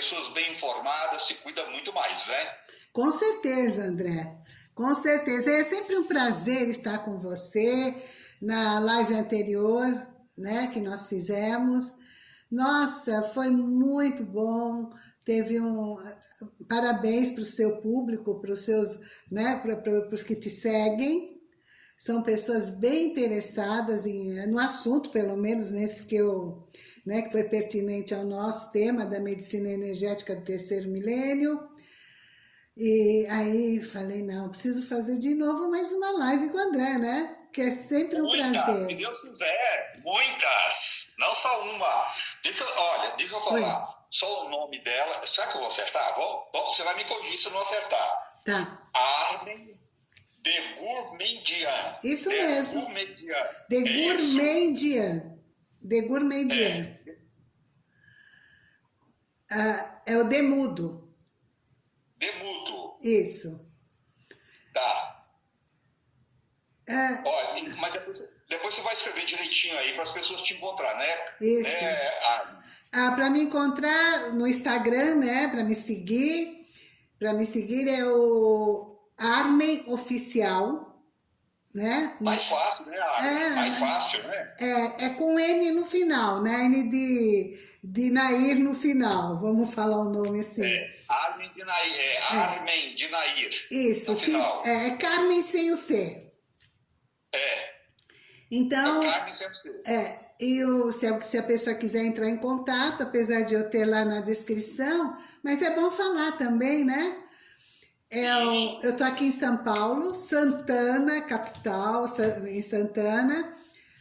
pessoas bem informadas se cuidam muito mais, né? Com certeza, André. Com certeza. É sempre um prazer estar com você na live anterior, né, que nós fizemos. Nossa, foi muito bom. Teve um parabéns para o seu público, para os seus, né, para os que te seguem. São pessoas bem interessadas em, no assunto, pelo menos nesse que eu, né, que foi pertinente ao nosso tema da medicina energética do terceiro milênio. E aí falei, não, preciso fazer de novo mais uma live com o André, né? Que é sempre um muitas, prazer. Se Deus quiser, muitas, não só uma. Deixa, olha, deixa eu falar, Oi. só o nome dela, será que eu vou acertar? Vou, você vai me corrigir se eu não acertar. Tá. Armin de Gourmandian. Isso de mesmo. Gourmandian. De É Gourmandian. De Gourmandian. É. Ah, é o Demudo. Demudo. Isso. Tá. Ah, Olha, mas depois, depois você vai escrever direitinho aí para as pessoas te encontrar, né? Isso. É, Armin. Ah, para me encontrar no Instagram, né? Para me seguir. Para me seguir é o Armen Oficial, né? Mais fácil, né? É. Mais fácil, né? É, é com N no final, né? N de, de Nair no final, vamos falar o nome assim. É, Armin de Nair. É, Armin de Nair. Isso, No que- final. é, é Carmen sem o C. É. Então, é Carmen sempre ser. é, e o, se, a, se a pessoa quiser entrar em contato, apesar de eu ter lá na descrição, mas é bom falar também, né? É o- eu tô aqui em São Paulo, Santana, capital, em Santana,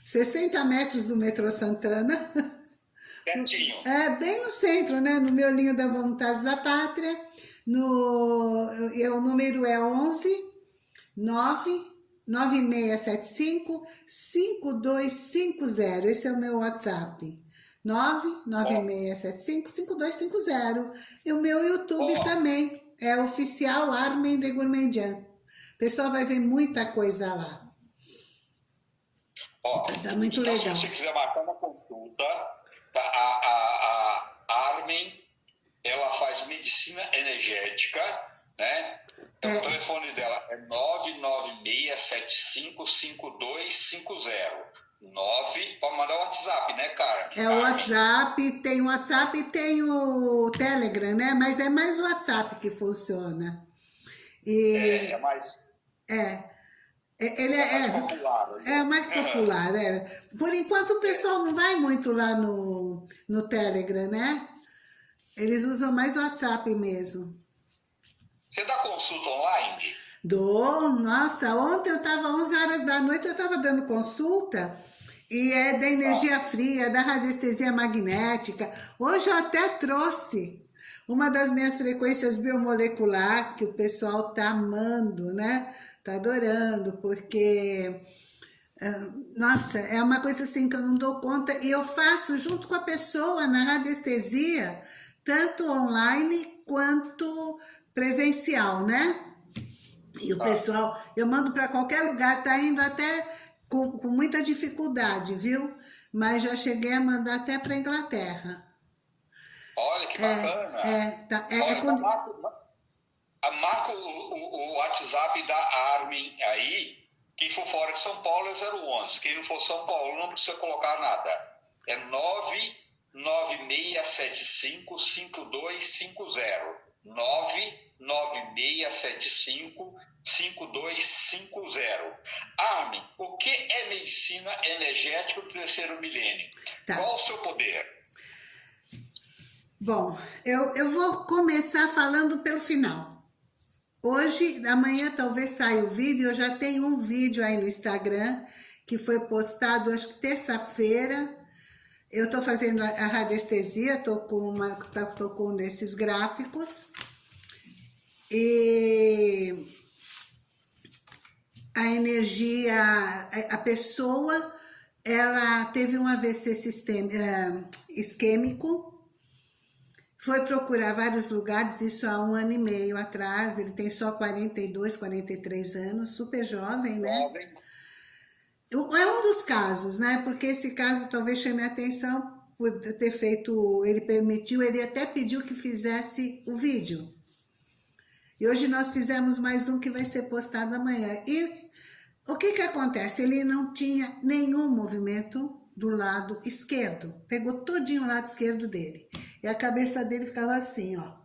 60 metros do metrô Santana. Certinho. É, bem no centro, né? No meu linho da Voluntários da Pátria. No, eu- o número é 11 9 9675 5250. Esse é o meu WhatsApp. 99675 5250. E o meu YouTube Ó. também. É oficial Armin de Gourmandian. O pessoal vai ver muita coisa lá. Ó, Tá muito então, legal. se você quiser marcar uma consulta, tá, a, a, a Armin, ela faz medicina energética, né? Então, É. O telefone dela é 996755250. 9, pode mandar o WhatsApp, né, Carmen? É o WhatsApp, tem o WhatsApp e tem o Telegram, né? Mas é mais o WhatsApp que funciona. E É, é mais, é, é- ele é mais é, popular. né? é, é mais popular, é. Por enquanto o pessoal não vai muito lá no, no Telegram, né? Eles usam mais o WhatsApp mesmo. Você dá consulta online? Dou, nossa, ontem eu estava 11 horas da noite, eu estava dando consulta e é da energia fria, da radiestesia magnética. Hoje eu até trouxe uma das minhas frequências biomolecular que o pessoal tá amando, né? Tá adorando, porque ah, nossa, é uma coisa assim que eu não dou conta e eu faço junto com a pessoa na radiestesia, tanto online quanto presencial, né? E o Ah. pessoal, eu mando para qualquer lugar, tá indo até com, com muita dificuldade, viu? Mas já cheguei a mandar até para Inglaterra. Olha que bacana. É, tá, é, é Olha, quando- marca, o, o- o WhatsApp da Armin aí. Quem for fora de São Paulo é 011. Quem não for São Paulo não precisa colocar nada. É 99675 5250. 99675 5250. Armin, o que é medicina energética do terceiro milênio? Tá. Qual o seu poder? Bom, eu, eu vou começar falando pelo final. Hoje, amanhã talvez saia o vídeo, eu já tenho um vídeo aí no Instagram, que foi postado, acho que terça-feira. Eu estou fazendo a radiestesia, estou com, uma, tá- tô com um desses gráficos. E a energia, a- pessoa, ela teve um AVC sistema, eh, isquêmico, foi procurar vários lugares, isso há um ano e meio atrás, ele tem só 42, 43 anos, super jovem, né? Jovem. É um dos casos, né? Porque esse caso talvez chame a atenção por ter feito, ele permitiu, ele até pediu que fizesse o vídeo. E hoje nós fizemos mais um que vai ser postado amanhã. E o que que acontece? Ele não tinha nenhum movimento do lado esquerdo. Pegou todinho o lado esquerdo dele. E a cabeça dele ficava assim, ó.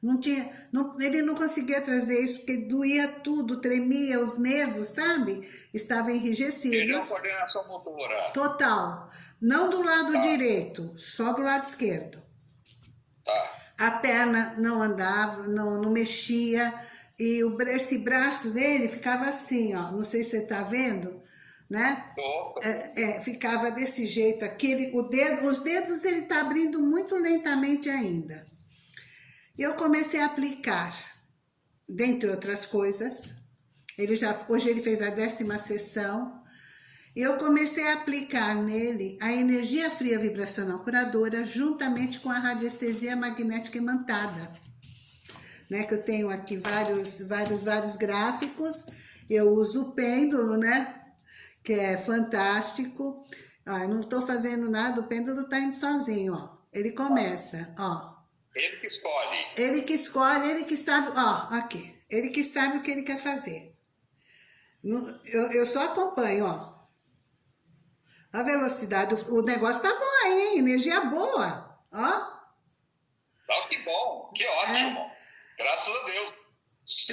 Não tinha, não, ele não conseguia trazer isso, porque doía tudo, tremia, os nervos, sabe? Estavam enrijecidos. Perdeu a coordenação motora. Total. Não do lado tá. direito, só do lado esquerdo. Tá. A perna não andava, não, não mexia, e o, esse braço dele ficava assim, ó. Não sei se você tá vendo, né? É, é, ficava desse jeito, aquele, o dedo, os dedos ele tá abrindo muito lentamente ainda. Eu comecei a aplicar, dentre outras coisas, ele já, hoje ele fez a décima sessão, eu comecei a aplicar nele a energia fria vibracional curadora juntamente com a radiestesia magnética imantada. Né, que eu tenho aqui vários, vários, vários gráficos, eu uso o pêndulo, né, que é fantástico. Ó, eu não estou fazendo nada, o pêndulo está indo sozinho, ó. Ele começa, ó. Ele que escolhe. Ele que escolhe, ele que sabe, ó, aqui. Ele que sabe o que ele quer fazer. Eu, eu só acompanho, ó. A velocidade, o, negócio tá bom aí, hein? Energia boa, ó. Oh, que bom, que ótimo. É. Graças a Deus.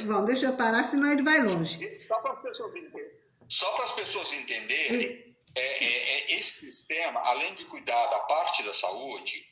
Bom, deixa eu parar, senão ele vai longe. Só para as pessoas entenderem, só para as pessoas entenderem é, é, é, esse sistema, além de cuidar da parte da saúde,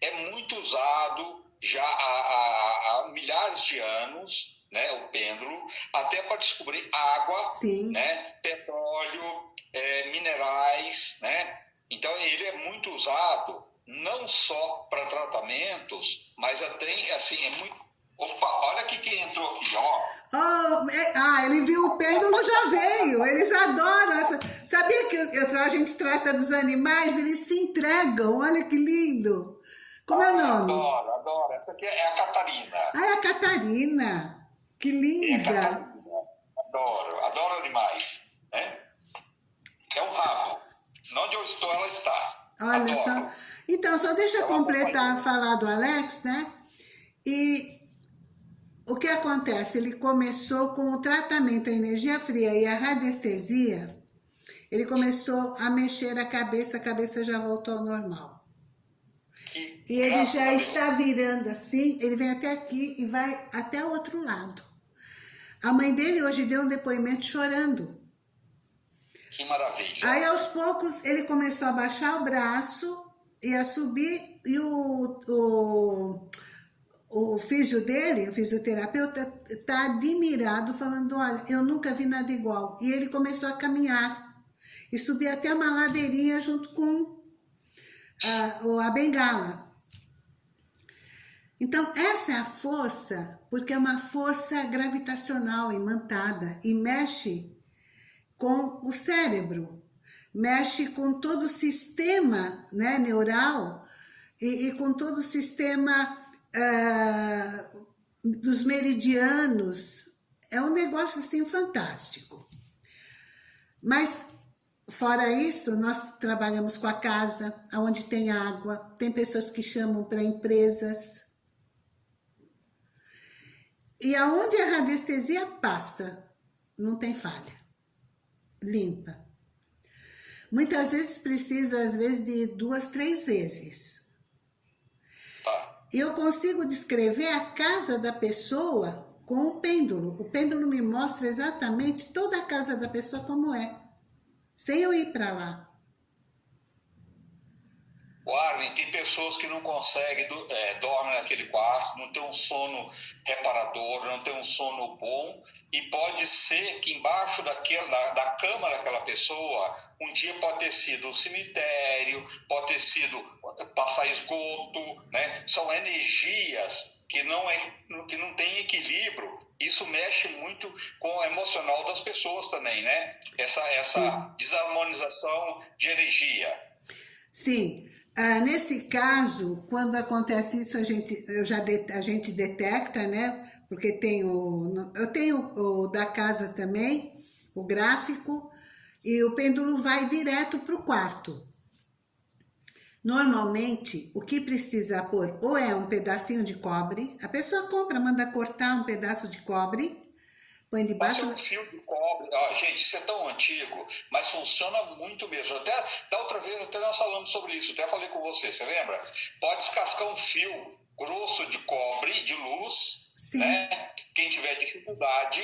é muito usado já há, há, há milhares de anos, né, o pêndulo, até para descobrir água, Sim. né, petróleo, é, minerais, né? Então ele é muito usado não só para tratamentos, mas até assim é muito Opa, olha aqui quem entrou aqui, ó. Oh, é, ah, ele viu o pêndulo, já veio. Eles adoram. Essa... Sabia que eu, a gente trata dos animais, eles se entregam. Olha que lindo. Como é o nome? Adoro, adoro. Essa aqui é a Catarina. Ah, é a Catarina. Que linda. É Catarina. Adoro, adoro animais. Né? É um rabo. Onde eu estou, ela está. Olha adoro. só. Então, só deixa eu completar falar do Alex, né? E o que acontece? Ele começou com o tratamento, a energia fria e a radiestesia, ele começou a mexer a cabeça, a cabeça já voltou ao normal. E ele já está virando assim, ele vem até aqui e vai até o outro lado. A mãe dele hoje deu um depoimento chorando. Que maravilha. Aí aos poucos ele começou a baixar o braço e a subir e o, o, o físio dele, o fisioterapeuta, está admirado falando, olha, eu nunca vi nada igual. E ele começou a caminhar e subir até uma ladeirinha junto com a, a bengala. Então, essa é a força, porque é uma força gravitacional imantada e mexe com o cérebro, mexe com todo o sistema né, neural e, e com todo o sistema uh, dos meridianos. É um negócio assim fantástico. Mas Fora isso, nós trabalhamos com a casa, onde tem água, tem pessoas que chamam para empresas, e aonde a radiestesia passa, não tem falha. Limpa. Muitas vezes precisa, às vezes, de duas, três vezes. Eu consigo descrever a casa da pessoa com o pêndulo. O pêndulo me mostra exatamente toda a casa da pessoa como é, sem eu ir para lá. O Armin, tem pessoas que não conseguem, é, dormem naquele quarto, não tem um sono reparador, não tem um sono bom, e pode ser que embaixo daquela, da, da cama daquela pessoa, um dia pode ter sido um cemitério, pode ter sido passar esgoto, né? São energias que não, é, que não tem equilíbrio. Isso mexe muito com o emocional das pessoas também, né? Essa, essa desarmonização de energia. Sim, ah, nesse caso, quando acontece isso, a gente, eu já de, a gente detecta, né? Porque tem o, eu tenho o da casa também, o gráfico, e o pêndulo vai direto para o quarto. Normalmente, o que precisa pôr ou é um pedacinho de cobre, a pessoa compra, manda cortar um pedaço de cobre, põe debaixo... Pode ser um fio de cobre, ah, gente, isso é tão antigo, mas funciona muito mesmo. Até, da outra vez até nós falamos sobre isso, até falei com você, você lembra? Pode descascar um fio grosso de cobre, de luz, Sim. né? Quem tiver dificuldade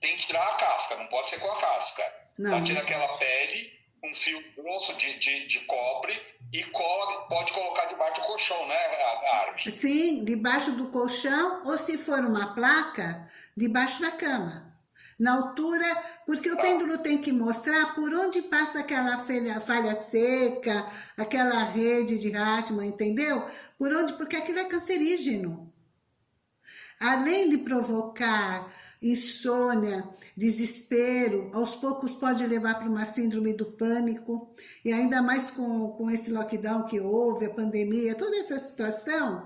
tem que tirar a casca, não pode ser com a casca. Não. Tá, tira aquela pele, um fio grosso de, de, de cobre e cola, pode colocar debaixo do colchão, né, Armin? Sim, debaixo do colchão ou se for uma placa, debaixo da cama. Na altura, porque o pêndulo tem que mostrar por onde passa aquela falha, falha seca, aquela rede de Hartmann, entendeu? Por onde, porque aquilo é cancerígeno. Além de provocar insônia, desespero, aos poucos pode levar para uma síndrome do pânico, e ainda mais com, com esse lockdown que houve, a pandemia, toda essa situação,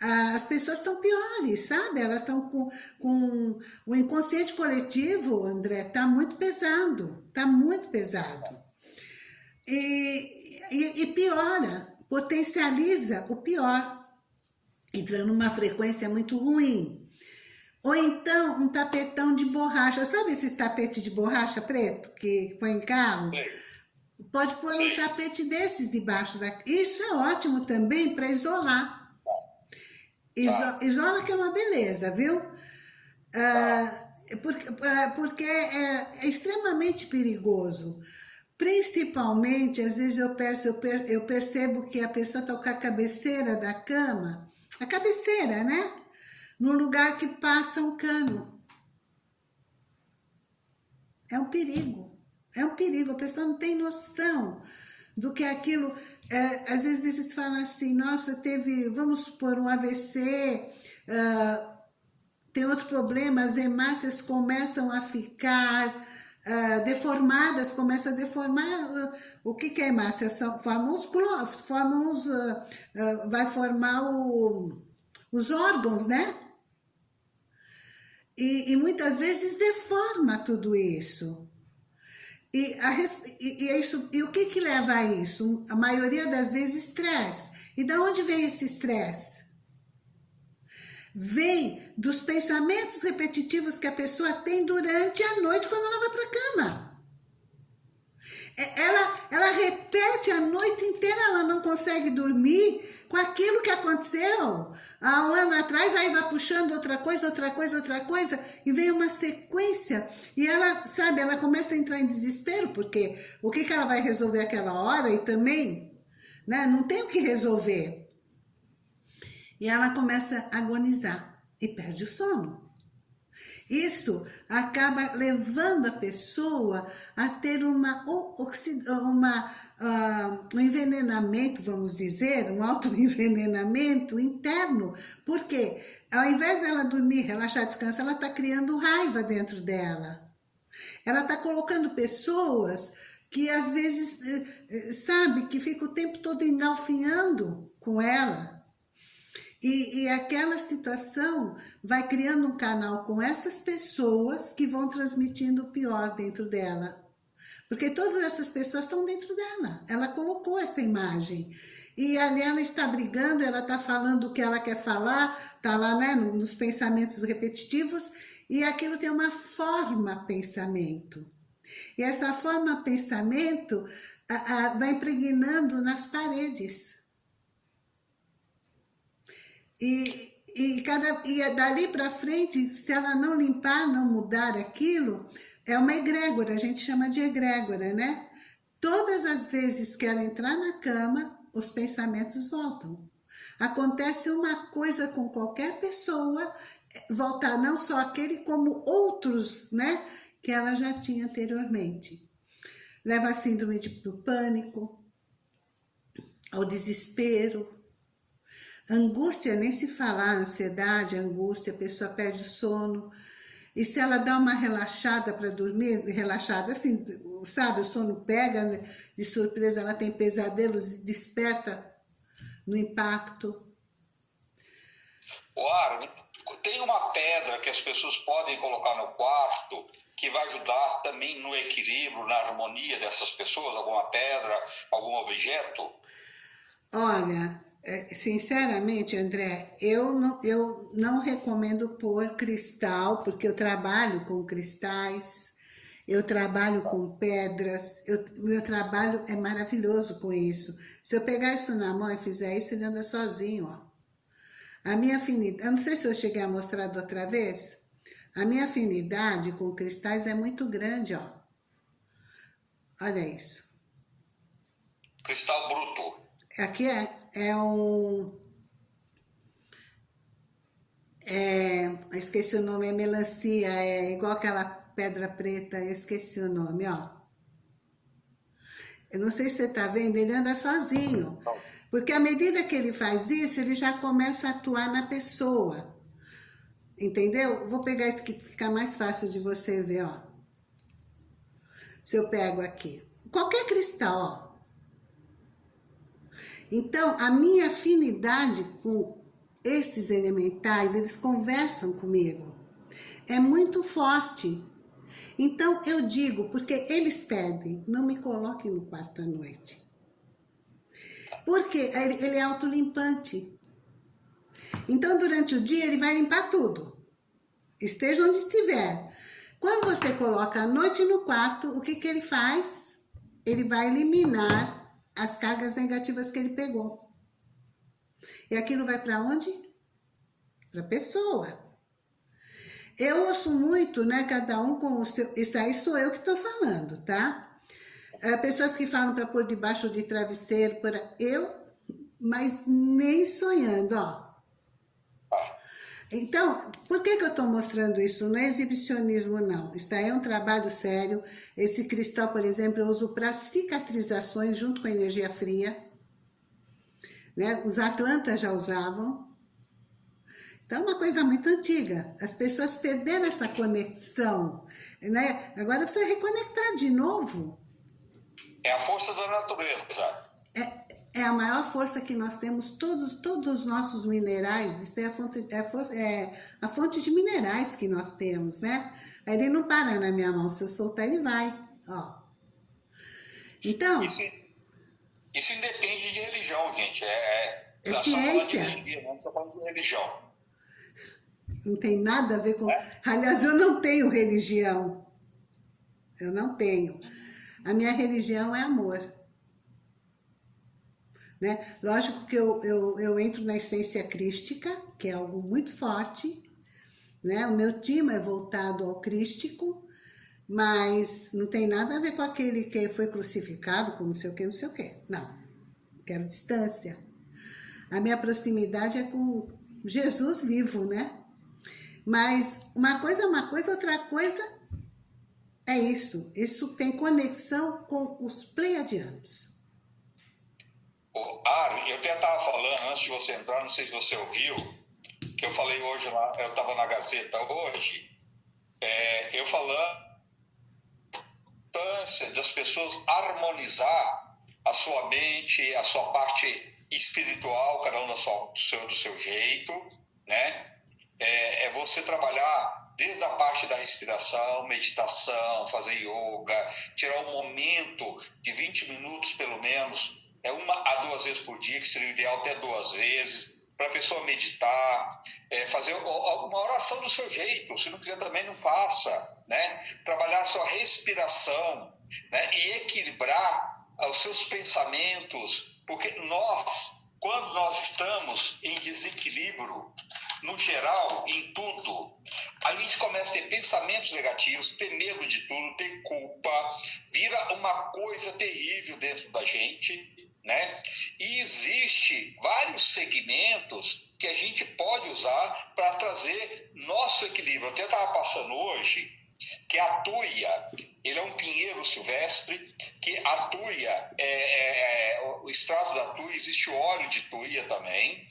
as pessoas estão piores, sabe? Elas estão com, com... O inconsciente coletivo, André, está muito pesado, está muito pesado. E, e, e piora, potencializa o pior, entrando numa frequência muito ruim. Ou então um tapetão de borracha. Sabe esses tapetes de borracha preto que põe em carro? Pode pôr um tapete desses debaixo da... Isso é ótimo também para isolar. Iso... Tá. Isola que é uma beleza, viu? Ah, porque, ah, porque é, é, extremamente perigoso. Principalmente, às vezes eu, peço, eu, per, eu percebo que a pessoa está com a cabeceira da cama, a cabeceira, né? no lugar que passa um cano. É um perigo, é um perigo, a pessoa não tem noção do que aquilo. É, às vezes eles falam assim, nossa, teve, vamos supor, um AVC, uh, ah, tem outro problema, as hemácias começam a ficar uh, deformadas, começam a deformar. Uh, o que, que é hemácia? São, formam os, formam os vai formar o, os órgãos, né? E, e muitas vezes deforma tudo isso. E, a, e, e, é isso, e o que, que leva a isso? A maioria das vezes, estresse. E da onde vem esse estresse? Vem dos pensamentos repetitivos que a pessoa tem durante a noite quando ela vai para a cama. É, ela, ela repete a noite inteira, ela não consegue dormir com aquilo que aconteceu há um ano atrás, aí vai puxando outra coisa, outra coisa, outra coisa, e vem uma sequência, e ela, sabe, ela começa a entrar em desespero, porque o que, que ela vai resolver aquela hora, e também, né, não tem o que resolver. E ela começa a agonizar, e perde o sono. Isso acaba levando a pessoa a ter uma, uma, uh, um envenenamento, vamos dizer, um autoenvenenamento interno. Porque ao invés dela dormir, relaxar, descansar, ela está criando raiva dentro dela. Ela está colocando pessoas que às vezes, eh, eh, sabe, que fica o tempo todo engalfinhando com ela, e, e aquela situação vai criando um canal com essas pessoas que vão transmitindo o pior dentro dela. Porque todas essas pessoas estão dentro dela. Ela colocou essa imagem. E ali ela está brigando, ela está falando o que ela quer falar, está lá né, nos pensamentos repetitivos, e aquilo tem uma forma pensamento. E essa forma pensamento a, a, vai impregnando nas paredes. E, e, cada, e dali para frente, se ela não limpar, não mudar aquilo, é uma egrégora, a gente chama de egrégora, né? Todas as vezes que ela entrar na cama, os pensamentos voltam. Acontece uma coisa com qualquer pessoa, voltar não só aquele, como outros, né? Que ela já tinha anteriormente. Leva a síndrome do pânico, ao desespero, Angústia, nem se falar, ansiedade, angústia, a pessoa perde o sono. E se ela dá uma relaxada para dormir, relaxada, assim, sabe, o sono pega né, de surpresa, ela tem pesadelos e desperta no impacto. O tem uma pedra que as pessoas podem colocar no quarto que vai ajudar também no equilíbrio, na harmonia dessas pessoas? Alguma pedra, algum objeto? Olha, sinceramente, André, eu não, eu não recomendo pôr cristal, porque eu trabalho com cristais, eu trabalho com pedras, eu, meu trabalho é maravilhoso com isso. Se eu pegar isso na mão e fizer isso, ele anda sozinho, ó. A minha afinidade, eu não sei se eu cheguei a mostrar da outra vez, a minha afinidade com cristais é muito grande, ó. Olha isso. Cristal bruto. Aqui é, é um... É, esqueci o nome, é melancia, é igual aquela pedra preta, esqueci o nome, ó. Eu não sei se você tá vendo, ele anda sozinho. Porque à medida que ele faz isso, ele já começa a atuar na pessoa. Entendeu? Vou pegar isso que fica mais fácil de você ver, ó. Se eu pego aqui. Qualquer cristal, ó. Então, a minha afinidade com esses elementais, eles conversam comigo. É muito forte. Então, eu digo, porque eles pedem, não me coloquem no quarto à noite. Porque ele é autolimpante. Então, durante o dia, ele vai limpar tudo. Esteja onde estiver. Quando você coloca a noite no quarto, o que, que ele faz? Ele vai eliminar as cargas negativas que ele pegou. E aquilo vai para onde? Para a pessoa. Eu ouço muito, né, cada um com o seu... Isso aí sou eu que estou falando, tá? É, pessoas que falam para pôr debaixo de travesseiro, para eu, mas nem sonhando, ó. Então, por que, que eu estou mostrando isso? Não é exibicionismo, não. Isso é um trabalho sério. Esse cristal, por exemplo, eu uso para cicatrizações junto com a energia fria. Né? Os atlantas já usavam. Então, é uma coisa muito antiga. As pessoas perderam essa conexão. Né? Agora precisa reconectar de novo. É a força da natureza. É, é a maior força que nós temos, todos, todos os nossos minerais, isso é a, fonte, é, a, é a fonte de minerais que nós temos, né? Ele não para na minha mão, se eu soltar ele vai, ó. Então... Isso, isso independe de religião, gente, é... É, é ciência. Religião, não estou falando de religião. Não tem nada a ver com... É? Aliás, eu não tenho religião. Eu não tenho. A minha religião é amor. Né? Lógico que eu, eu, eu entro na essência crística, que é algo muito forte. Né? O meu time é voltado ao crístico, mas não tem nada a ver com aquele que foi crucificado com não sei o que, não sei o que. Não, quero distância. A minha proximidade é com Jesus vivo, né? Mas uma coisa é uma coisa, outra coisa é isso. Isso tem conexão com os pleiadianos. Eu até estava falando, antes de você entrar, não sei se você ouviu, que eu falei hoje, lá, eu estava na Gazeta hoje, é, eu falando das pessoas harmonizar a sua mente, a sua parte espiritual, cada um do seu, do seu jeito, né? É, é você trabalhar desde a parte da respiração, meditação, fazer yoga, tirar um momento de 20 minutos pelo menos, é uma a duas vezes por dia, que seria o ideal até duas vezes, para a pessoa meditar, é, fazer uma oração do seu jeito, se não quiser também não faça, né? Trabalhar sua respiração, né? E equilibrar os seus pensamentos, porque nós, quando nós estamos em desequilíbrio, no geral, em tudo, a gente começa a ter pensamentos negativos, ter medo de tudo, ter culpa, vira uma coisa terrível dentro da gente, né? E existe vários segmentos que a gente pode usar para trazer nosso equilíbrio. Eu até estava passando hoje que a tuia, ele é um pinheiro silvestre, que a tuia, é, é, é, o extrato da tuia, existe óleo de tuia também,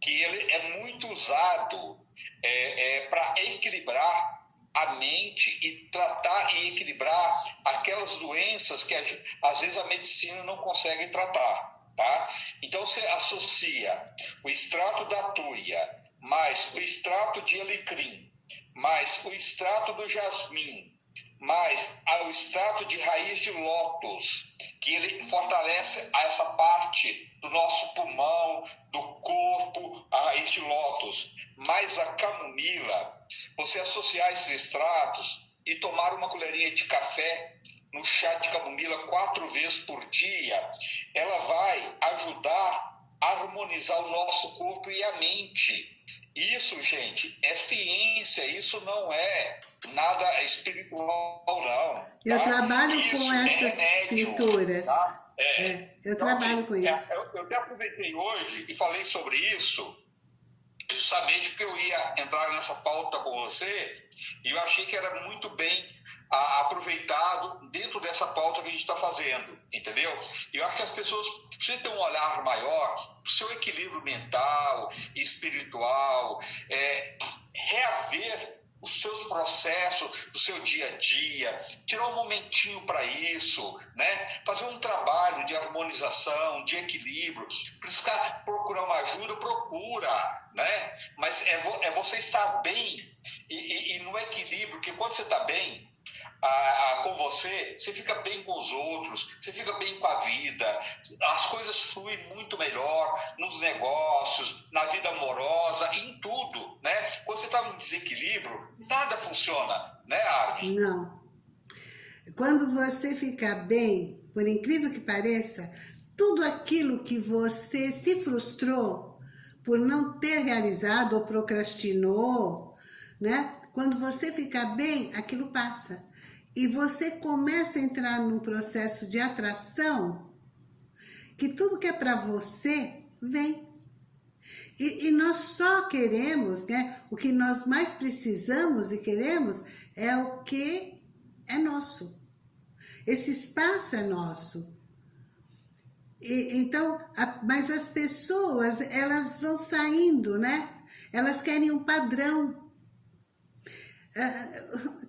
que ele é muito usado é, é, para equilibrar a mente e tratar e equilibrar aquelas doenças que às vezes a medicina não consegue tratar, tá? Então você associa o extrato da tuia mais o extrato de alecrim, mais o extrato do jasmim, mais o extrato de raiz de lótus, que ele fortalece essa parte do nosso pulmão, do corpo, a raiz de lótus. Mas a camomila, você associar esses extratos e tomar uma colherinha de café no chá de camomila quatro vezes por dia, ela vai ajudar a harmonizar o nosso corpo e a mente. Isso, gente, é ciência, isso não é nada espiritual, não. Tá? Eu trabalho isso com essas é pinturas. Tá? É. É, eu então, trabalho assim, com isso. É, eu, eu até aproveitei hoje e falei sobre isso, justamente porque eu ia entrar nessa pauta com você, e eu achei que era muito bem aproveitado dentro dessa pauta que a gente está fazendo, entendeu? Eu acho que as pessoas precisam ter um olhar maior para o seu equilíbrio mental, espiritual, é, reaver os seus processos do seu dia a dia, tirar um momentinho para isso, né? fazer um trabalho de harmonização, de equilíbrio, buscar procurar uma ajuda, procura, né? mas é, é você estar bem e, e, e no equilíbrio, que quando você está bem, com você, você fica bem com os outros, você fica bem com a vida, as coisas fluem muito melhor nos negócios, na vida amorosa, em tudo, né? Quando você está em desequilíbrio, nada funciona, né, Armin? Não. Quando você fica bem, por incrível que pareça, tudo aquilo que você se frustrou por não ter realizado ou procrastinou, né? Quando você fica bem, aquilo passa e você começa a entrar num processo de atração, que tudo que é para você, vem. E, e, nós só queremos, né? O que nós mais precisamos e queremos é o que é nosso. Esse espaço é nosso. E, então, a, mas as pessoas, elas vão saindo, né? Elas querem um padrão.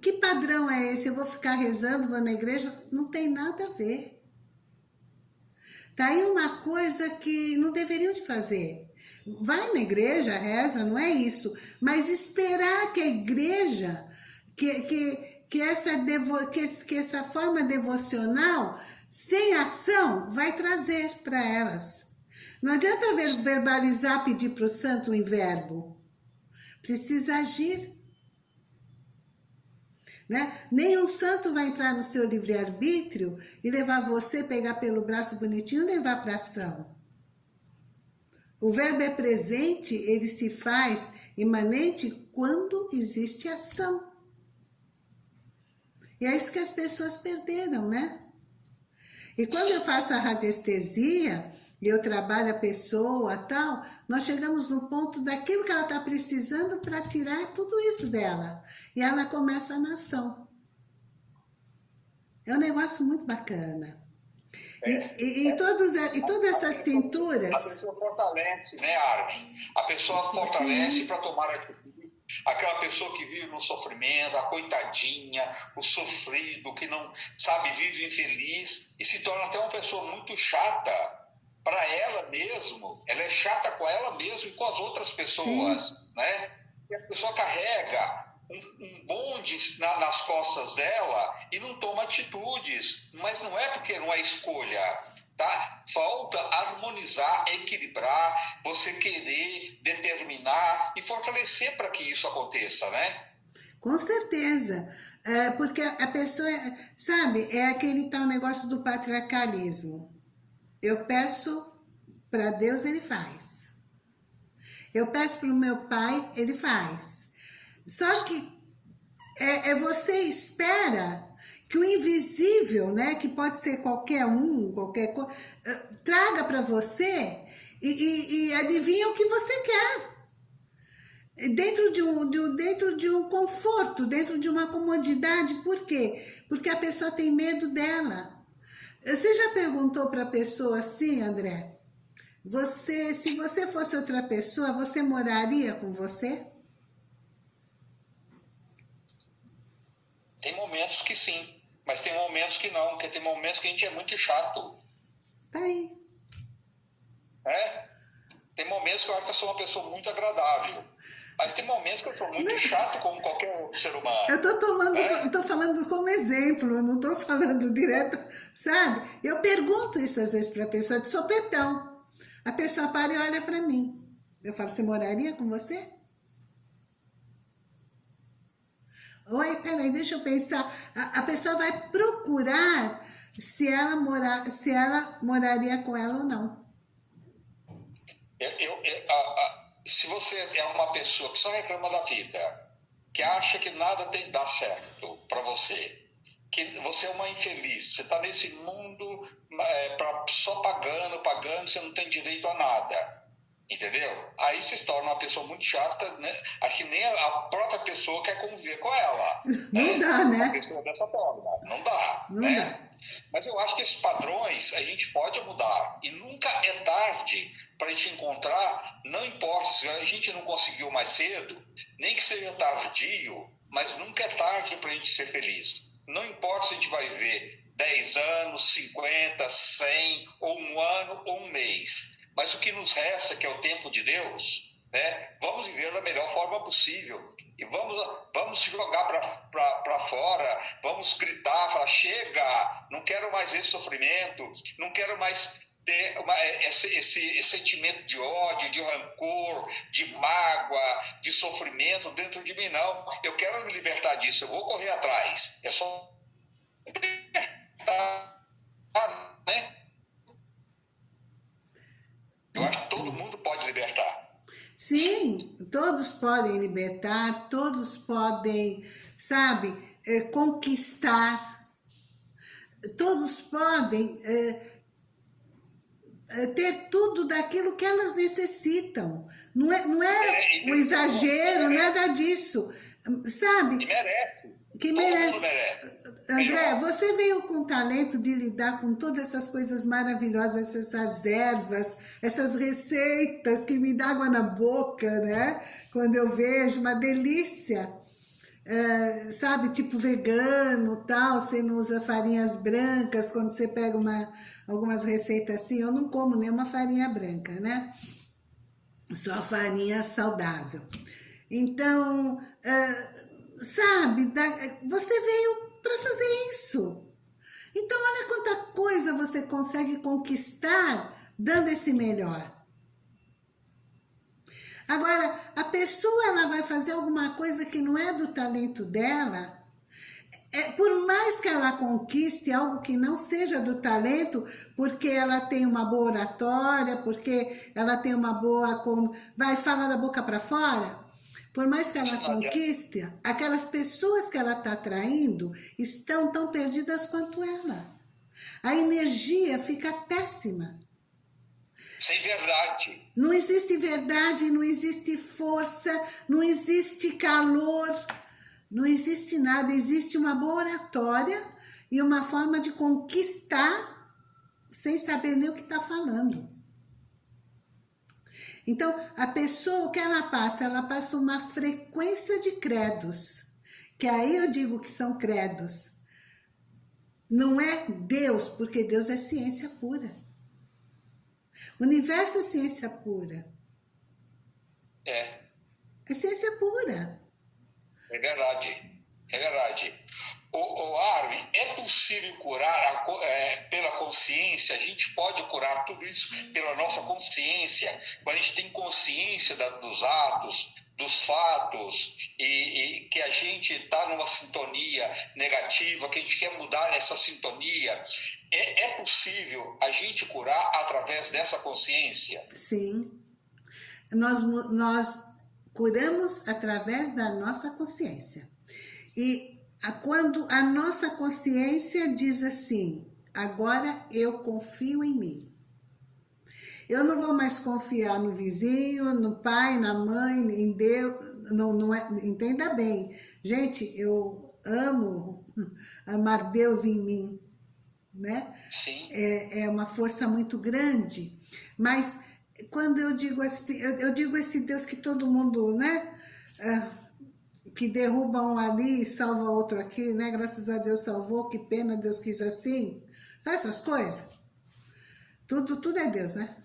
Que padrão é esse? Eu vou ficar rezando, vou na igreja? Não tem nada a ver. Tá aí uma coisa que não deveriam de fazer. Vai na igreja, reza, não é isso. Mas esperar que a igreja, que, que, que, essa, devo, que, que essa forma devocional, sem ação, vai trazer para elas. Não adianta verbalizar, pedir para o santo em verbo. Precisa agir. Né? Nem um santo vai entrar no seu livre-arbítrio e levar você, pegar pelo braço bonitinho e levar para ação. O verbo é presente, ele se faz imanente quando existe ação. E é isso que as pessoas perderam, né? E quando eu faço a radiestesia, eu trabalho a pessoa tal, nós chegamos no ponto daquilo que ela está precisando para tirar tudo isso dela. E ela começa a nação. É um negócio muito bacana. É, e, e, e, todos, e todas essas pinturas... A pessoa fortalece, né, Armin? A pessoa fortalece para tomar atitude. Aquela pessoa que vive no sofrimento, a coitadinha, o sofrido, que não, sabe, vive infeliz e se torna até uma pessoa muito chata para ela mesmo, ela é chata com ela mesmo e com as outras pessoas, Sim. né? E a pessoa carrega um, um bonde na, nas costas dela e não toma atitudes, mas não é porque não é escolha, tá? Falta harmonizar, equilibrar, você querer determinar e fortalecer para que isso aconteça, né? Com certeza. É, porque a pessoa, sabe, é aquele tal negócio do patriarcalismo. Eu peço para Deus, Ele faz. Eu peço para o meu pai, Ele faz. Só que é, é, você espera que o invisível, né, que pode ser qualquer um, qualquer coisa, eh, traga para você e, e, e adivinha o que você quer dentro de, um, de, dentro de um conforto, dentro de uma comodidade. Por quê? Porque a pessoa tem medo dela. Você já perguntou para a pessoa assim, André? Você, se você fosse outra pessoa, você moraria com você? Tem momentos que sim, mas tem momentos que não, porque tem momentos que a gente é muito chato. Tá aí. É? Tem momentos que eu acho que eu sou uma pessoa muito agradável. Mas tem momentos que eu sou muito chato como qualquer ser humano. Eu tô tomando, é? tô falando como exemplo, não tô falando direto, sabe? Eu pergunto isso às vezes para a pessoa de sopetão. A pessoa para e olha para mim. Eu falo, você moraria com você? Oi, peraí, deixa eu pensar. A, a pessoa vai procurar se ela, morar, se ela moraria com ela ou não. Eu, eu, eu, a, a, se você é uma pessoa que só reclama da vida, que acha que nada tem dar certo para você, que você é uma infeliz, você está nesse mundo é, pra, só pagando, pagando, você não tem direito a nada. Entendeu? Aí se torna uma pessoa muito chata, né? Acho que nem a própria pessoa quer conviver com ela. Não né? dá, né? Uma pessoa dessa forma. Não dá. Não né? dá. Mas eu acho que esses padrões a gente pode mudar. E nunca é tarde para a gente encontrar, não importa se a gente não conseguiu mais cedo, nem que seja tardio, mas nunca é tarde para a gente ser feliz. Não importa se a gente vai ver 10 anos, 50, 100, ou um ano, ou um mês. Mas o que nos resta, que é o tempo de Deus, né? vamos viver da melhor forma possível. E vamos, vamos jogar para fora, vamos gritar, falar, chega, não quero mais esse sofrimento, não quero mais ter uma, esse, esse, esse, sentimento de ódio, de rancor, de mágoa, de sofrimento dentro de mim, não. Eu quero me libertar disso, eu vou correr atrás. É só. Né? Eu acho que todo mundo pode libertar. Sim, todos podem libertar, todos podem, sabe, é, conquistar, todos podem é, é, ter tudo daquilo que elas necessitam. Não é, não é, é um exagero, nada disso. Sabe? Que merece. Que merece. merece. André, você veio com o talento de lidar com todas essas coisas maravilhosas, essas ervas, essas receitas que me dão água na boca, né? Quando eu vejo, uma delícia. É, sabe, tipo vegano, tal, você não usa farinhas brancas, quando você pega uma, algumas receitas assim, eu não como nenhuma farinha branca, né? Só farinha saudável. Então, uh, sabe, você veio para fazer isso. Então, olha quanta coisa você consegue conquistar dando esse melhor. Agora, a pessoa ela vai fazer alguma coisa que não é do talento dela, é, por mais que ela conquiste algo que não seja do talento, porque ela tem uma boa oratória, porque ela tem uma boa... Vai falar da boca para fora, por mais que ela conquiste, aquelas pessoas que ela está atraindo estão tão perdidas quanto ela. A energia fica péssima. Sem verdade. Não existe verdade, não existe força, não existe calor, não existe nada. Existe uma boa oratória e uma forma de conquistar sem saber nem o que está falando. Então, a pessoa, o que ela passa? Ela passa uma frequência de credos, que aí eu digo que são credos. Não é Deus, porque Deus é ciência pura. O universo é ciência pura. É. É ciência pura. É verdade. É verdade. O, o Arvin, é possível curar a, é, pela consciência? A gente pode curar tudo isso pela nossa consciência. Quando a gente tem consciência da, dos atos, dos fatos, e, e que a gente está numa sintonia negativa, que a gente quer mudar essa sintonia, é, é possível a gente curar através dessa consciência? Sim. Nós, nós curamos através da nossa consciência. E quando a nossa consciência diz assim, agora eu confio em mim. Eu não vou mais confiar no vizinho, no pai, na mãe, em Deus, não, não é, entenda bem. Gente, eu amo amar Deus em mim, né? Sim. É, é uma força muito grande, mas quando eu digo assim, eu, eu digo esse Deus que todo mundo, né? Uh, que derruba um ali e salva outro aqui, né? Graças a Deus salvou, que pena Deus quis assim. Sabe essas coisas? Tudo, tudo é Deus, né?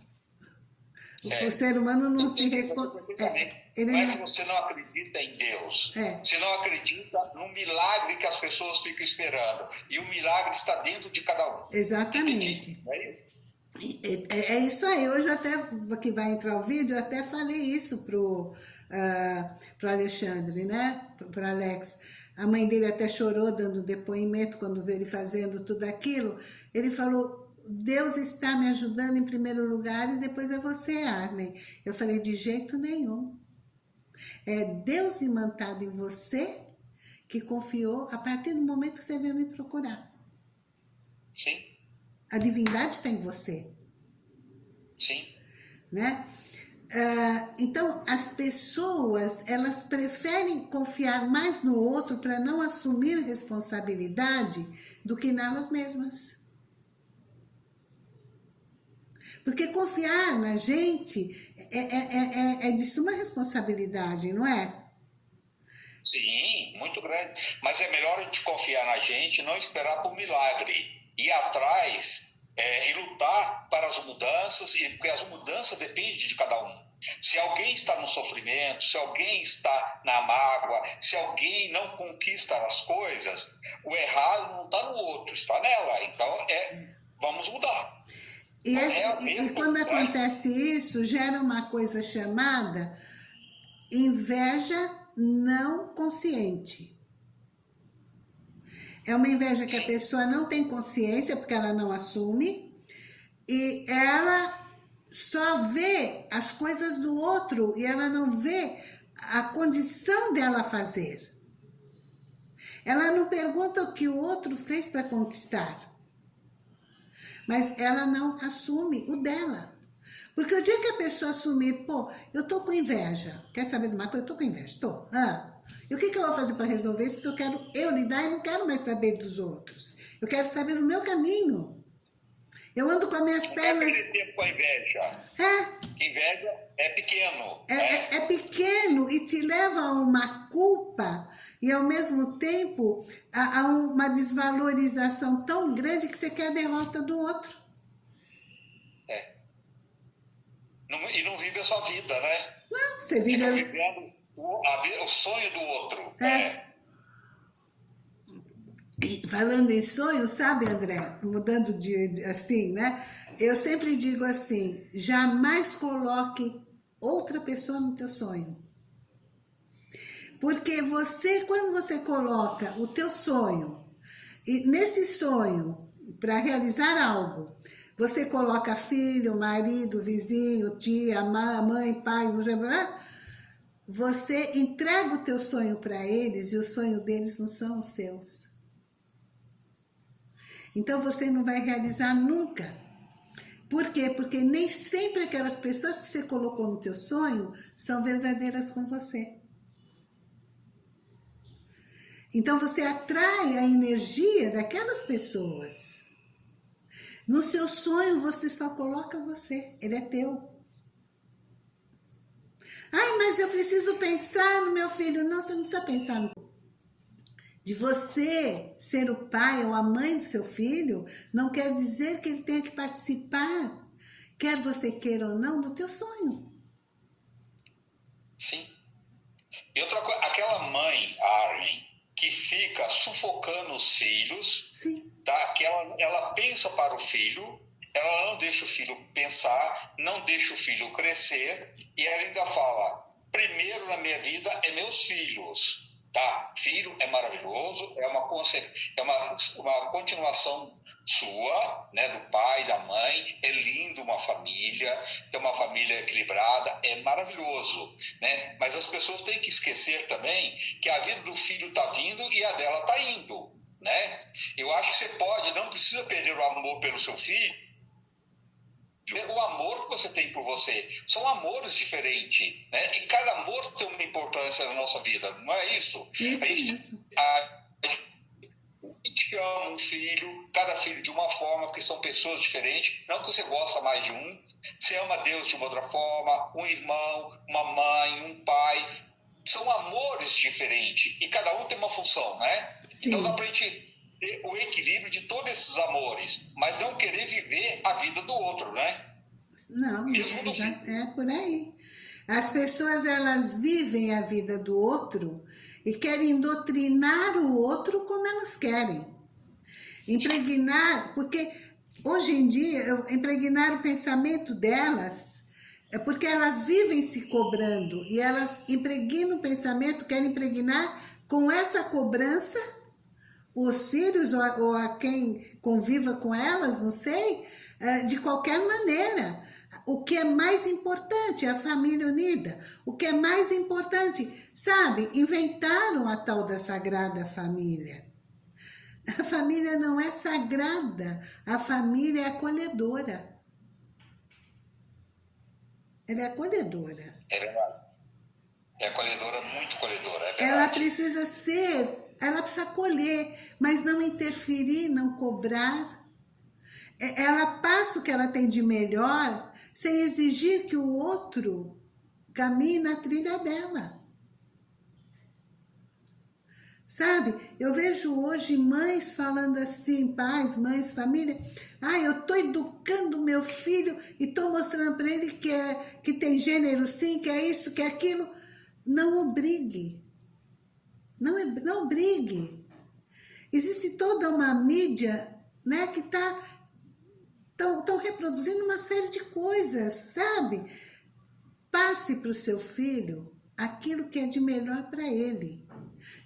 É. O ser humano não se responde. É, ele não é que você não acredita em Deus. É. Você não acredita no milagre que as pessoas ficam esperando. E o milagre está dentro de cada um. Exatamente. É É, é, isso aí, hoje até, que vai entrar o vídeo, eu até falei isso pro, uh, pro Alexandre, né, pro Alex. A mãe dele até chorou dando depoimento quando viu ele fazendo tudo aquilo. Ele falou, Deus está me ajudando em primeiro lugar e depois é você, Armin. Eu falei, de jeito nenhum. É Deus imantado em você que confiou a partir do momento que você veio me procurar. Sim. A divindade está em você. Sim. Né? Uh, então, as pessoas, elas preferem confiar mais no outro para não assumir responsabilidade do que nelas mesmas. Porque confiar na gente é, é, é, é de suma responsabilidade, não é? Sim, muito grande. Mas é melhor a gente confiar na gente, não esperar por milagre. Ir atrás é, e lutar para as mudanças, porque as mudanças dependem de cada um. Se alguém está no sofrimento, se alguém está na mágoa, se alguém não conquista as coisas, o errado não está no outro, está nela. Então, é, vamos mudar. E, esse, é e, e quando acontece isso, gera uma coisa chamada inveja não consciente. É uma inveja que a pessoa não tem consciência, porque ela não assume, e ela só vê as coisas do outro e ela não vê a condição dela fazer. Ela não pergunta o que o outro fez para conquistar mas ela não assume o dela. Porque o dia que a pessoa assumir, pô, eu tô com inveja, quer saber de uma coisa? Eu tô com inveja, tô. Ah, e o que, que eu vou fazer para resolver isso? Porque eu quero eu lidar e não quero mais saber dos outros. Eu quero saber do meu caminho. Eu ando com as minhas não pernas... Não tempo com a inveja. É. Inveja é pequeno. É, né? é, é pequeno e te leva a uma culpa e ao mesmo tempo há, uma desvalorização tão grande que você quer a derrota do outro. É. e não vive a sua vida, né? Não, você vive... Fica vivendo o, a, o sonho do outro. É. é. E falando em sonho, sabe, André? Mudando de, de assim, né? Eu sempre digo assim, jamais coloque outra pessoa no teu sonho. Porque você, quando você coloca o teu sonho, e nesse sonho, para realizar algo, você coloca filho, marido, vizinho, tia, mãe, pai, você entrega o teu sonho para eles e o sonho deles não são os seus. Então você não vai realizar nunca. Por quê? Porque nem sempre aquelas pessoas que você colocou no teu sonho são verdadeiras com você. Então você atrai a energia daquelas pessoas. No seu sonho você só coloca você, ele é teu. Ai, mas eu preciso pensar no meu filho. Não, você não precisa pensar no de você ser o pai ou a mãe do seu filho, não quer dizer que ele tenha que participar, quer você queira ou não, do teu sonho. Sim. E outra coisa, aquela mãe, Armin, que fica sufocando os filhos, Sim. Tá? que ela, ela pensa para o filho, ela não deixa o filho pensar, não deixa o filho crescer, e ela ainda fala, primeiro na minha vida é meus filhos. Tá? Filho é maravilhoso, é uma, é uma, uma continuação sua, né, do pai, da mãe, é lindo uma família, ter uma família equilibrada, é maravilhoso, né? Mas as pessoas têm que esquecer também que a vida do filho está vindo e a dela está indo, né? Eu acho que você pode, não precisa perder o amor pelo seu filho, o amor que você tem por você. São amores diferentes, né? E cada amor tem uma importância na nossa vida, não é isso? Isso, a gente, isso. A, gente ama um filho, cada filho de uma forma, porque são pessoas diferentes. Não que você gosta mais de um, você ama Deus de uma outra forma, um irmão, uma mãe, um pai. São amores diferentes e cada um tem uma função, né? Sim. Então dá pra gente o equilíbrio de todos esses amores, mas não querer viver a vida do outro, né? Não, é, é por aí. As pessoas, elas vivem a vida do outro e querem doutrinar o outro como elas querem. Impregnar, porque hoje em dia, impregnar o pensamento delas, é porque elas vivem se cobrando e elas impregnam o pensamento, querem impregnar com essa cobrança os filhos ou a, quem conviva com elas, não sei, é, de qualquer maneira. O que é mais importante é a família unida. O que é mais importante, sabe? Inventaram a tal da Sagrada Família. A família não é sagrada, a família é acolhedora. Ela é acolhedora. É verdade. É acolhedora, muito acolhedora, é Ela precisa ser, ela precisa acolher, mas não interferir, não cobrar. É, ela passa o que ela tem de melhor, sem exigir que o outro caminhe na trilha dela. Sabe? Eu vejo hoje mães falando assim, pais, mães, família. Ah, eu estou educando meu filho e estou mostrando para ele que, é, que tem gênero sim, que é isso, que é aquilo. Não obrigue. Não, é, não obrigue. Existe toda uma mídia né, que está tão reproduzindo uma série de coisas, sabe? Passe para o seu filho aquilo que é de melhor para ele.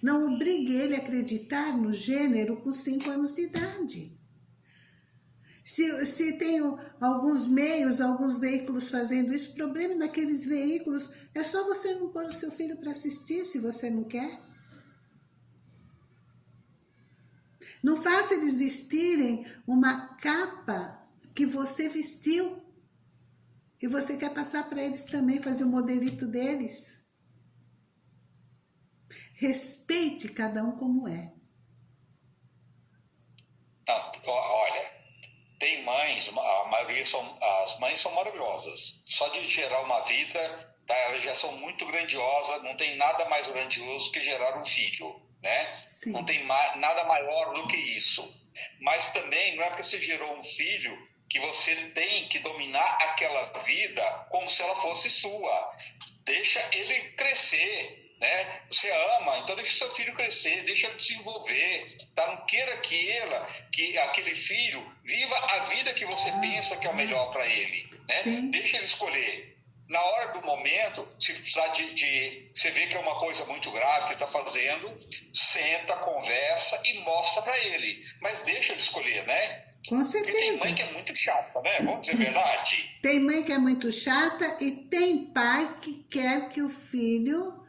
Não obrigue ele a acreditar no gênero com 5 anos de idade. Se, se tem alguns meios, alguns veículos fazendo isso, o problema daqueles veículos é só você não pôr o seu filho para assistir se você não quer. Não faça eles vestirem uma capa que você vestiu. E você quer passar para eles também, fazer o modelito deles. Respeite cada um como é. Não, olha, tem mães, a maioria são, as mães são maravilhosas. Só de gerar uma vida, tá, elas já são muito grandiosas, não tem nada mais grandioso que gerar um filho, né? Sim. Não tem ma nada maior do que isso. Mas também não é porque você gerou um filho que você tem que dominar aquela vida como se ela fosse sua. Deixa ele crescer, né? Você ama, então deixa seu filho crescer, deixa ele desenvolver, tá? Não queira que ela, que aquele filho viva a vida que você ah, pensa que é o melhor para ele, né? Deixa ele escolher. Na hora do momento, se precisar de, de você vê que é uma coisa muito grave que ele está fazendo, senta, conversa e mostra para ele. Mas deixa ele escolher, né? Com certeza. Porque tem mãe que é muito chata, né? Vamos dizer a verdade. Tem mãe que é muito chata e tem pai que quer que o filho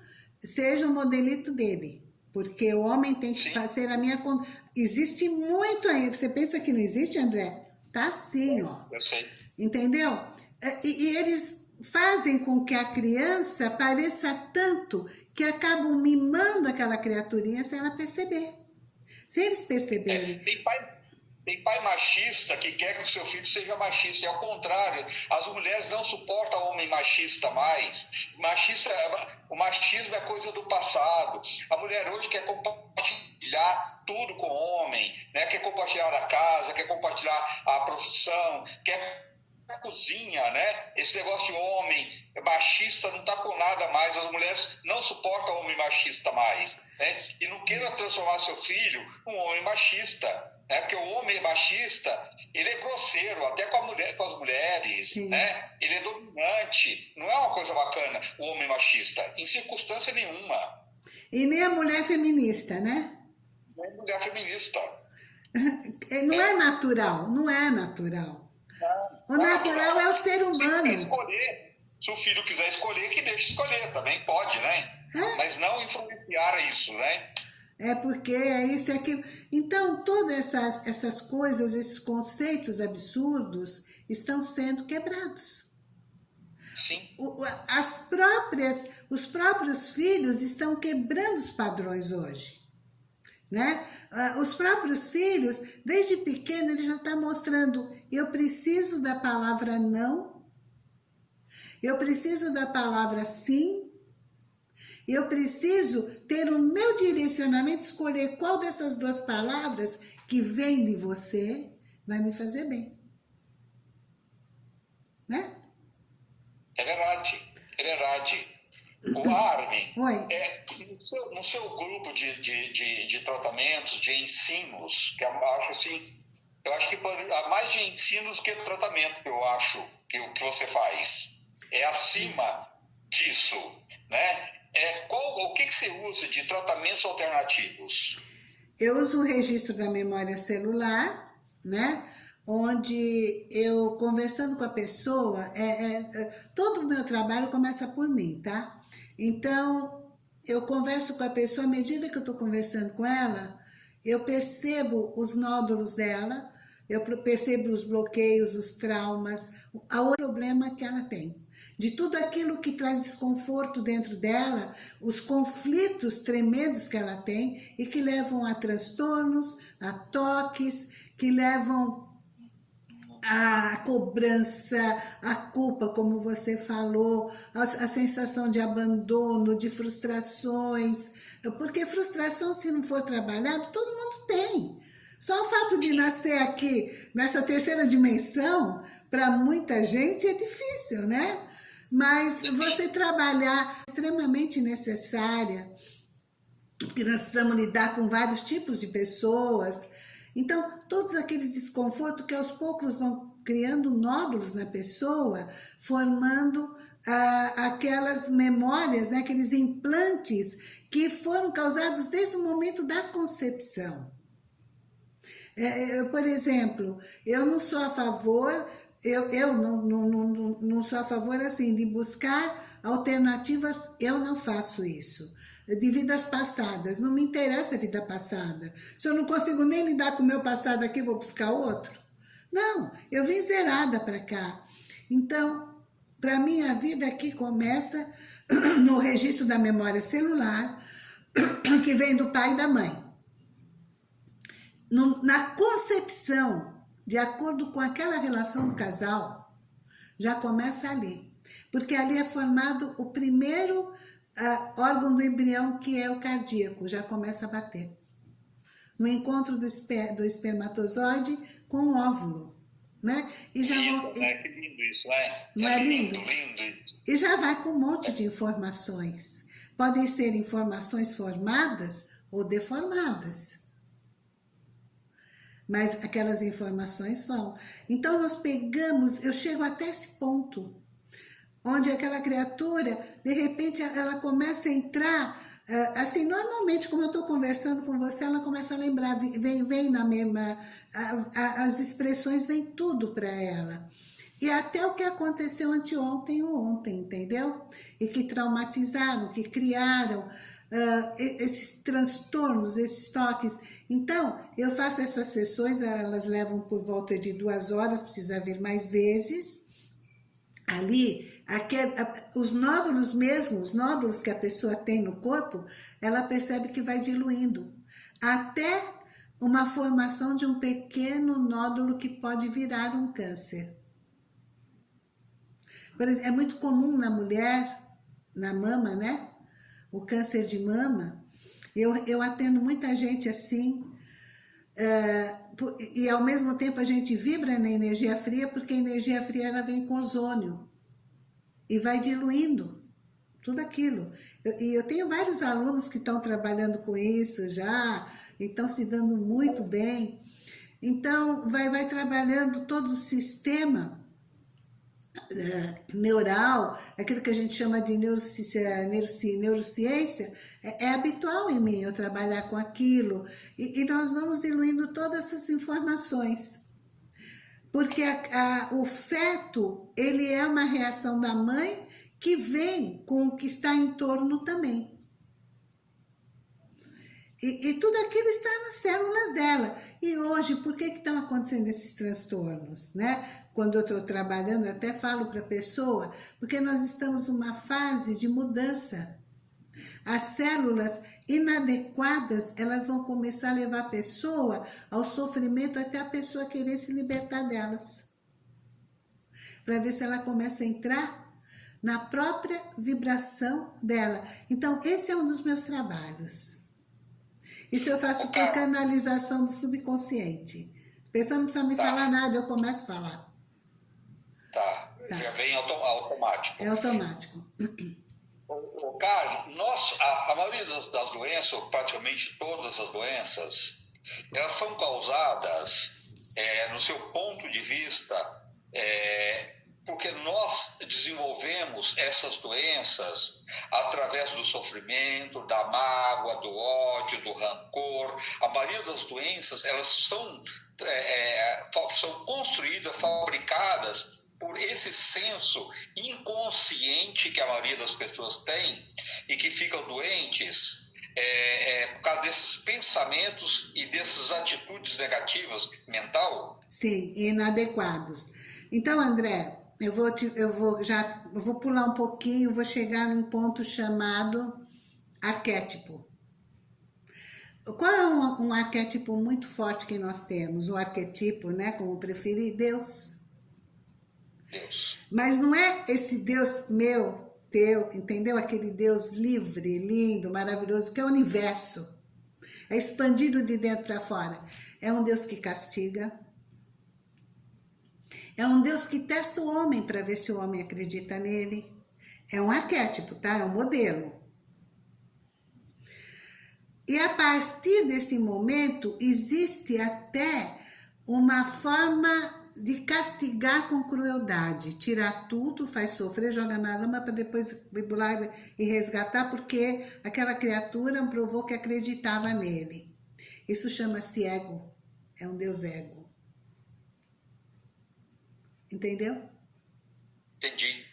seja o modelito dele. Porque o homem tem que fazer a minha... Existe muito aí. Você pensa que não existe, André? Tá sim, ó. Eu sei. Entendeu? É, e, e eles fazem com que a criança pareça tanto que acabam mimando aquela criaturinha sem ela perceber. Se eles perceberem... É, tem pai tem pai machista que quer que o seu filho seja machista. E ao contrário, as mulheres não suportam homem machista mais. Machista, o machismo é coisa do passado. A mulher hoje quer compartilhar tudo com o homem, né? quer compartilhar a casa, quer compartilhar a profissão, quer a cozinha, né? Esse negócio de homem machista não está com nada mais. As mulheres não suportam homem machista mais, né? E não queira transformar seu filho num homem machista né? Porque o homem machista, ele é grosseiro, até com, mulher, com as mulheres, Sim. né? Ele é dominante. Não é uma coisa bacana o homem machista, em circunstância nenhuma. E nem a mulher feminista, né? Nem a mulher feminista. não é. é natural, não é natural. O natural é, o ser humano. Se escolher, se o filho quiser escolher, que deixe escolher, também pode, né? É? Mas não influenciar isso, né? é porque é isso e é aquilo. Então, todas essas, essas coisas, esses conceitos absurdos estão sendo quebrados. Sim. O, as próprias, os próprios filhos estão quebrando os padrões hoje. Né? Ah, os próprios filhos, desde pequeno, ele já está mostrando, eu preciso da palavra não, eu preciso da palavra sim, eu preciso ter o meu direcionamento, escolher qual dessas duas palavras que vem de você vai me fazer bem. Né? É verdade, é verdade. O Armin, é, no, seu, no seu grupo de, de, de, de, tratamentos, de ensinos, que eu acho assim, eu acho que há mais de ensinos que tratamento, eu acho, que o que você faz. É acima disso, né? É, qual, o que, que você usa de tratamentos alternativos? Eu uso o registro da memória celular, né? Onde eu, conversando com a pessoa, é, é, é todo o meu trabalho começa por mim, tá? Então, eu converso com a pessoa, à medida que eu estou conversando com ela, eu percebo os nódulos dela, eu percebo os bloqueios, os traumas, o problema que ela tem. De tudo aquilo que traz desconforto dentro dela, os conflitos tremendos que ela tem e que levam a transtornos, a toques, que levam a cobrança, a culpa, como você falou, a, a, sensação de abandono, de frustrações, porque frustração, se não for trabalhado, todo mundo tem. Só o fato de nascer aqui, nessa terceira dimensão, para muita gente é difícil, né? Mas você trabalhar é extremamente necessária, porque nós precisamos lidar com vários tipos de pessoas. Então, todos aqueles desconfortos que aos poucos vão criando nódulos na pessoa, formando ah, aquelas memórias, né, aqueles implantes que foram causados desde o momento da concepção. É, é, por exemplo, eu não sou a favor, eu, eu não, não, não, não sou a favor assim, de buscar alternativas, eu não faço isso. De vidas passadas, não me interessa a vida passada. Se eu não consigo nem lidar com o meu passado aqui, vou buscar outro? Não, eu vim zerada para cá. Então, para mim, a vida aqui começa no registro da memória celular, que vem do pai e da mãe na concepção, de acordo com aquela relação do casal, já começa ali. Porque ali é formado o primeiro uh, órgão do embrião, que é o cardíaco, já começa a bater. No encontro do, esper, do espermatozoide com o óvulo. Né? E já vou, né? Que lindo isso, né? Não é, é lindo? lindo? lindo? E já vai com um monte de informações. Podem ser informações formadas ou deformadas mas aquelas informações vão. Então nós pegamos, eu chego até esse ponto, onde aquela criatura, de repente ela começa a entrar, eh, assim, normalmente como eu estou conversando com você, ela começa a lembrar, vem, vem na mesma, as expressões vêm tudo para ela. E até o que aconteceu anteontem ou ontem, entendeu? E que traumatizaram, que criaram uh, esses transtornos, esses toques. Então, eu faço essas sessões, elas levam por volta de duas horas, precisa vir mais vezes. Ali, os nódulos mesmo, os nódulos que a pessoa tem no corpo, ela percebe que vai diluindo. Até uma formação de um pequeno nódulo que pode virar um câncer. Exemplo, é muito comum na mulher, na mama, né? o câncer de mama, eu, eu atendo muita gente assim, é, e ao mesmo tempo a gente vibra na energia fria, porque a energia fria ela vem com ozônio e vai diluindo tudo aquilo. Eu, e eu tenho vários alunos que estão trabalhando com isso já, e estão se dando muito bem. Então, vai, vai trabalhando todo o sistema é, neural, aquilo que a gente chama de neurociência, neurociência é, é, habitual em mim eu trabalhar com aquilo. E, e nós vamos diluindo todas essas informações. Porque a, a, o feto, ele é uma reação da mãe que vem com o que está em torno também. E, e, tudo aquilo está nas células dela. E hoje, por que, que estão acontecendo esses transtornos? Né? Quando eu estou trabalhando, eu até falo para a pessoa, porque nós estamos numa fase de mudança. As células inadequadas, elas vão começar a levar a pessoa ao sofrimento até a pessoa querer se libertar delas. Para ver se ela começa a entrar na própria vibração dela. Então, esse é um dos meus trabalhos. Isso eu faço por canalização do subconsciente. A pessoa não precisa me tá. falar nada, eu começo a falar. Tá, tá. já vem auto automático. É automático. O, Carlos, nós, a, a maioria das, doenças, ou praticamente todas as doenças, elas são causadas é, no seu ponto de vista, é, porque nós desenvolvemos essas doenças através do sofrimento, da mágoa, do ódio, do rancor. A maioria das doenças elas são, é, é são construídas, fabricadas por esse senso inconsciente que a maioria das pessoas tem e que ficam doentes é, é, por causa desses pensamentos e dessas atitudes negativas mental? Sim, inadequados. Então, André, eu vou, te, eu vou já eu vou pular um pouquinho, vou chegar num ponto chamado arquétipo. Qual é um, um arquétipo muito forte que nós temos? O arquetipo, né, como preferir, Deus. Deus. Mas não é esse Deus meu, teu, entendeu? Aquele Deus livre, lindo, maravilhoso, que é o universo. É expandido de dentro para fora. É um Deus que castiga. É um Deus que testa o homem para ver se o homem acredita nele. É um arquétipo, tá? É um modelo. E a partir desse momento, existe até uma forma de castigar com crueldade, tirar tudo, faz sofrer, joga na lama para depois bular e resgatar, porque aquela criatura provou que acreditava nele. Isso chama-se ego, é um Deus ego. Entendeu? Entendi.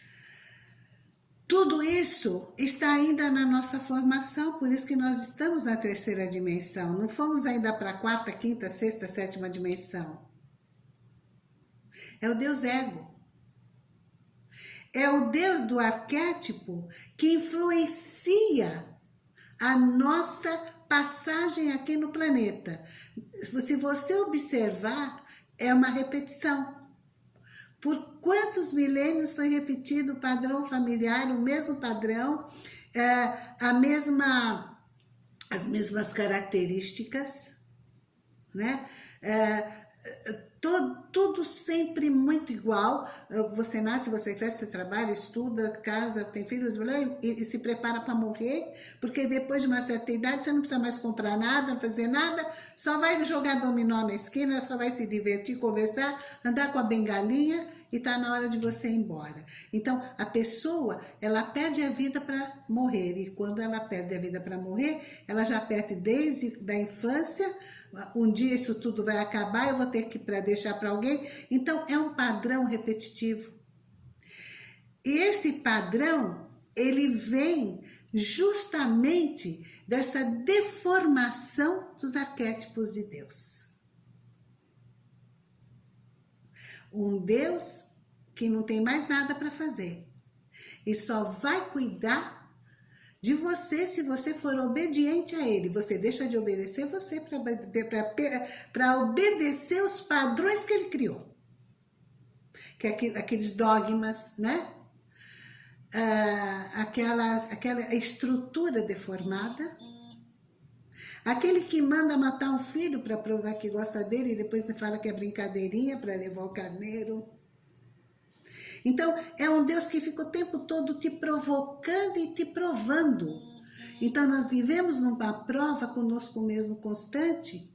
Tudo isso está ainda na nossa formação, por isso que nós estamos na terceira dimensão. Não fomos ainda para a quarta, quinta, sexta, sétima dimensão. É o Deus ego. É o Deus do arquétipo que influencia a nossa passagem aqui no planeta. Se você observar, é uma repetição. Por quantos milênios foi repetido o padrão familiar, o mesmo padrão, é, a mesma, as mesmas características, né? É, tudo, sempre muito igual. Você nasce, você cresce, você trabalha, estuda, casa, tem filhos e, e se prepara para morrer, porque depois de uma certa idade você não precisa mais comprar nada, fazer nada, só vai jogar dominó na esquina, só vai se divertir, conversar, andar com a bengalinha e está na hora de você ir embora. Então, a pessoa, ela perde a vida para morrer, e quando ela perde a vida para morrer, ela já perde desde da infância, um dia isso tudo vai acabar, eu vou ter que para deixar para alguém. Então, é um padrão repetitivo. E esse padrão, ele vem justamente dessa deformação dos arquétipos de Deus. Um Deus que não tem mais nada para fazer. E só vai cuidar de você se você for obediente a ele. Você deixa de obedecer você para obedecer os padrões que ele criou. Que é aqueles dogmas, né? Ah, aquela, aquela estrutura deformada. Aquele que manda matar um filho para provar que gosta dele e depois fala que é brincadeirinha para levar o carneiro. Então, é um Deus que fica o tempo todo te provocando e te provando. Então, nós vivemos numa prova conosco mesmo constante.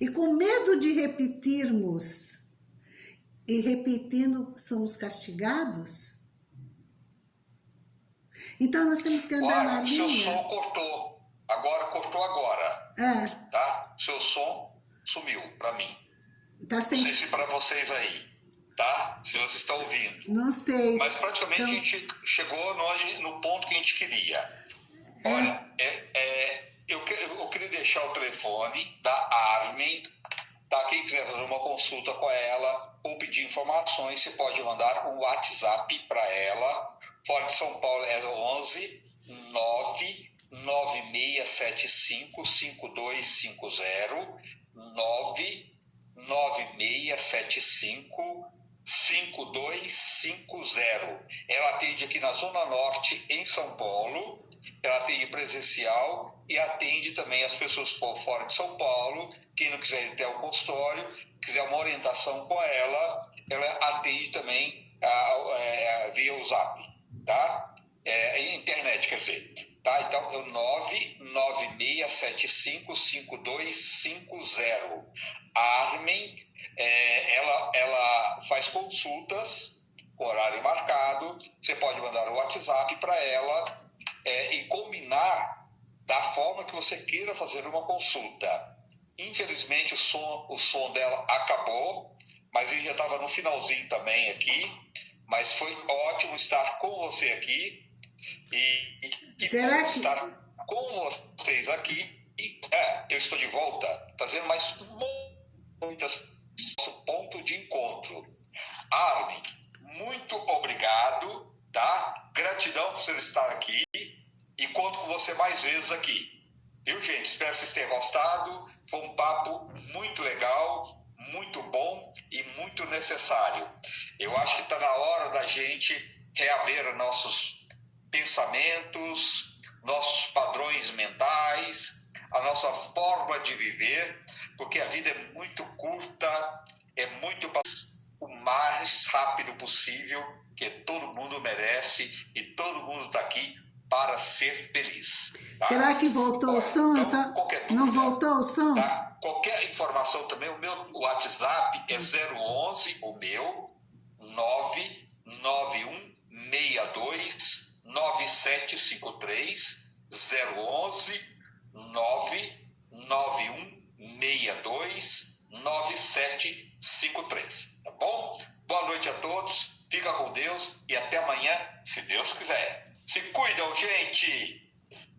E com medo de repetirmos, e repetindo, somos castigados. Então, nós temos que andar Olha, na linha... seu som cortou. Agora, cortou agora. É. Tá? Seu som sumiu para mim. Tá sem... Não sei se para vocês aí tá? Se vocês estão ouvindo. Não sei. Mas praticamente então... a gente chegou no, no ponto que a gente queria. É. Olha, é, é, eu, eu queria deixar o telefone da Armin, tá? Quem quiser fazer uma consulta com ela ou pedir informações, você pode mandar um WhatsApp para ela. Fora de São Paulo é 11 9 9675 5250 9 9675 5250. Ela atende aqui na Zona Norte, em São Paulo. Ela atende presencial e atende também as pessoas por fora de São Paulo. Quem não quiser ir até o consultório, quiser uma orientação com ela, ela atende também a, a, a, via o Zap, tá? É, internet, quer dizer. Tá? Então, é o 996755250. A Armin, é, ela, ela faz consultas horário marcado. Você pode mandar o WhatsApp para ela é, e combinar da forma que você queira fazer uma consulta. Infelizmente, o som, o som dela acabou, mas ele já estava no finalzinho também aqui. Mas foi ótimo estar com você aqui e, e Será que... estar com vocês aqui. E, é, eu estou de volta, trazendo mais muitas nosso ponto de encontro. Armin, muito obrigado, tá? Gratidão por você estar aqui e conto com você mais vezes aqui. Viu, gente? Espero que vocês tenham gostado. Foi um papo muito legal, muito bom e muito necessário. Eu acho que está na hora da gente reaver nossos pensamentos, nossos padrões mentais, a nossa forma de viver, porque a vida é muito curta, é muito o mais rápido possível, que todo mundo merece e todo mundo está aqui para ser feliz. Tá? Será que voltou o som? Então, dúvida, Não voltou o som? Tá? Qualquer informação também, o meu WhatsApp é 011, o meu, 99162 9753 011 99162 9753, tá bom? Boa noite a todos, fica com Deus e até amanhã, se Deus quiser. Se cuidam, gente,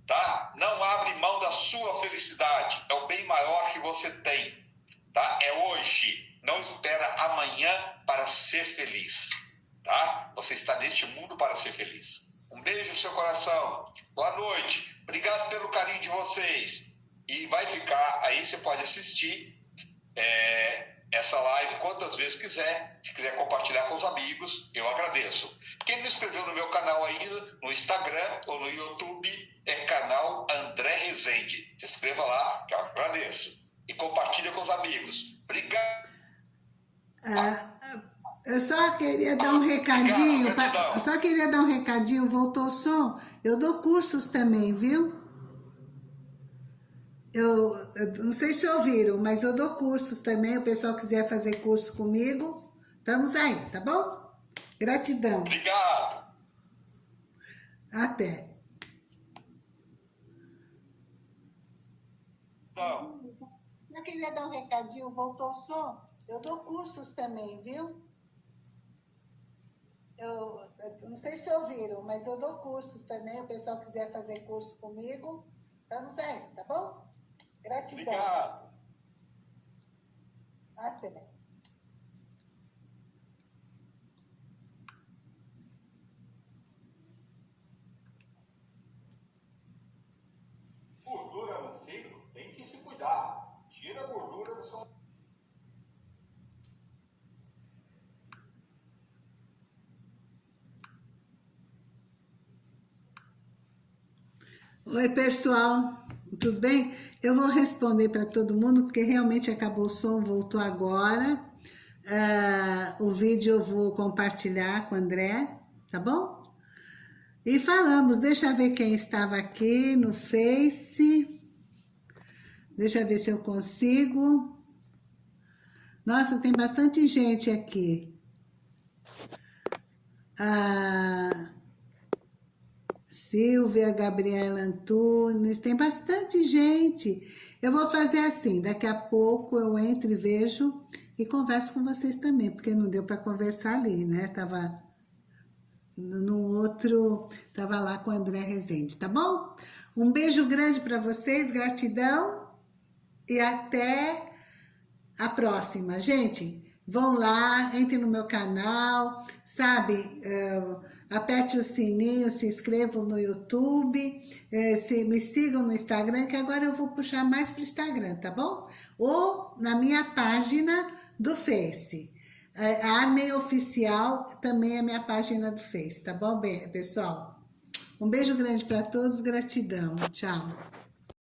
tá? Não abre mão da sua felicidade, é o bem maior que você tem, tá? É hoje, não espera amanhã para ser feliz, tá? Você está neste mundo para ser feliz. Um beijo no seu coração. Boa noite. Obrigado pelo carinho de vocês. E vai ficar, aí você pode assistir é, essa live quantas vezes quiser. Se quiser compartilhar com os amigos, eu agradeço. Quem não inscreveu no meu canal ainda, no Instagram ou no YouTube, é canal André Rezende. Se inscreva lá, que eu agradeço. E compartilha com os amigos. Obrigado. Ah, eu só queria dar um recadinho, eu só queria dar um recadinho, voltou o som. Eu dou cursos também, viu? Eu, eu, não sei se ouviram, mas eu dou cursos também. O pessoal quiser fazer curso comigo, estamos aí, tá bom? Gratidão. Obrigado. Até. Não. Eu queria dar um recadinho, voltou o som. Eu dou cursos também, viu? Eu, eu, não sei se ouviram, mas eu dou cursos também. O pessoal quiser fazer curso comigo, estamos aí, tá bom? Gratidão. Obrigado. Até. Gordura no fígado tem que se cuidar. Tira a gordura do seu Oi, pessoal, tudo bem? Eu vou responder para todo mundo, porque realmente acabou o som, voltou agora. Uh, o vídeo eu vou compartilhar com o André, tá bom? E falamos, deixa eu ver quem estava aqui no Face. Deixa eu ver se eu consigo. Nossa, tem bastante gente aqui. Ah... Silvia, Gabriela Antunes, tem bastante gente. Eu vou fazer assim, daqui a pouco eu entro e vejo e converso com vocês também, porque não deu para conversar ali, né? Tava no outro, tava lá com o André Rezende, tá bom? Um beijo grande para vocês, gratidão e até a próxima. Gente, vão lá, entrem no meu canal, sabe? Uh, aperte o sininho, se inscrevam no YouTube, uh, se, me sigam no Instagram, que agora eu vou puxar mais para o Instagram, tá bom? Ou na minha página do Face. Uh, a Armei Oficial também é minha página do Face, tá bom, pessoal? Um beijo grande para todos, gratidão. Tchau.